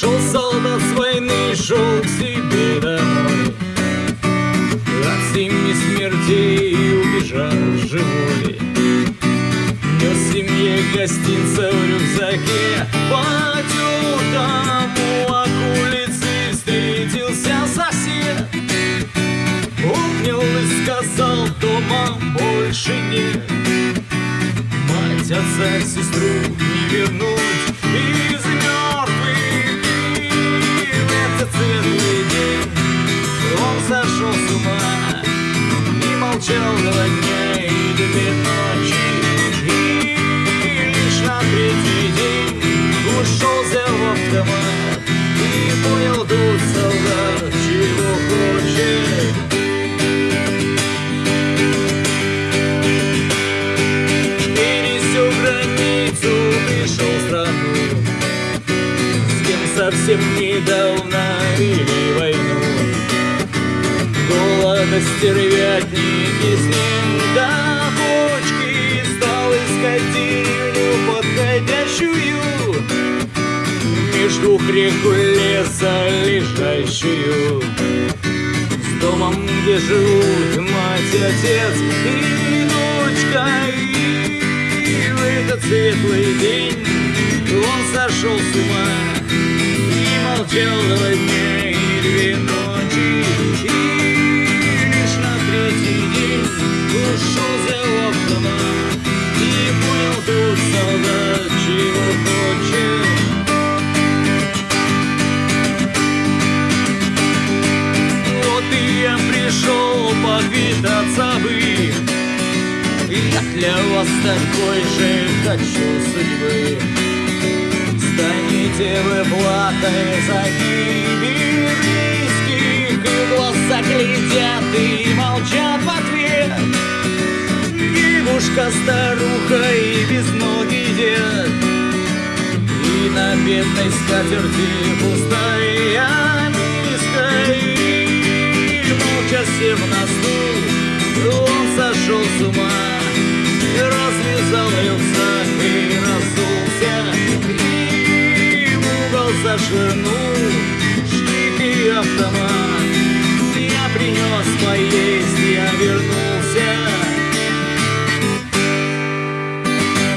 Шел солдат с войны, шел к себе домой. От семи смертей убежал живой. Нес семье гостинца в рюкзаке. Потертому окулице встретился сосед. Обнял и сказал, дома больше нет Мать, отца, сестру не вернуть. Из Два дня и две ночи И лишь на третий день Ушел, взял автомат И понял тут солдат, чего хочет пересек границу, пришел в страну, с кем совсем недавно. Голода стервятники с ним до почки стал искать деревню подходящую между реку леса лежащую с домом, где живут мать, отец и дочка. И в этот светлый день он сошел с ума и молчал два дня и две ночи. Пришел поквитаться бы Я для вас такой же хочу судьбы. Станете вы платой за гибель близких И глаза глядят и молчат в ответ. Девушка, старуха и безногий дед И на бедной скатерти пустая на Он сошел с ума Развязал рюкзак и разулся И в угол зашвырнул штык и автомат. Я принес поесть,